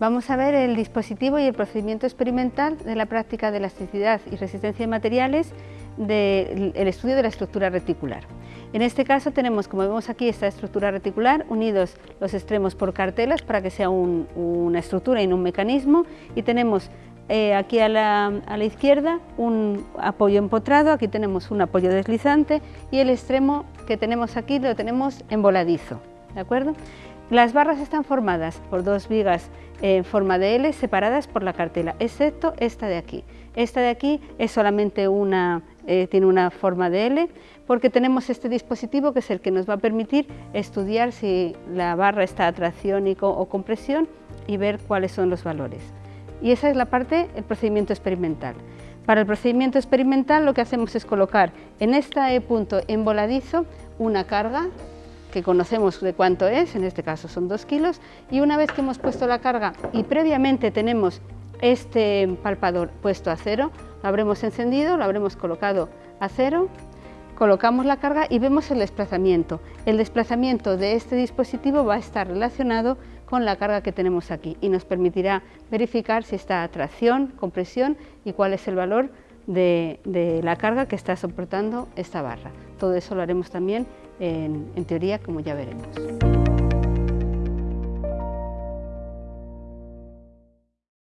Vamos a ver el dispositivo y el procedimiento experimental de la práctica de elasticidad y resistencia de materiales del estudio de la estructura reticular. En este caso tenemos, como vemos aquí, esta estructura reticular, unidos los extremos por cartelas para que sea una estructura y no un mecanismo, y tenemos eh, aquí a la, a la, izquierda un apoyo empotrado, aquí tenemos un apoyo deslizante y el extremo que tenemos aquí lo tenemos en voladizo, ¿de acuerdo? Las barras están formadas por dos vigas en forma de L separadas por la cartela, excepto esta de aquí. Esta de aquí es solamente una, eh, tiene una forma de L porque tenemos este dispositivo que es el que nos va a permitir estudiar si la barra está a tracción o compresión y ver cuáles son los valores. Y esa es la parte, el procedimiento experimental. Para el procedimiento experimental lo que hacemos es colocar en este punto emboladizo una carga que conocemos de cuánto es, en este caso son 2 kilos, y una vez que hemos puesto la carga y previamente tenemos este palpador puesto a cero, lo habremos encendido, lo habremos colocado a cero, colocamos la carga y vemos el desplazamiento. El desplazamiento de este dispositivo va a estar relacionado con la carga que tenemos aquí y nos permitirá verificar si está a tracción, compresión y cuál es el valor de, la carga que está soportando esta barra. Todo eso lo haremos también en, teoría, como ya veremos.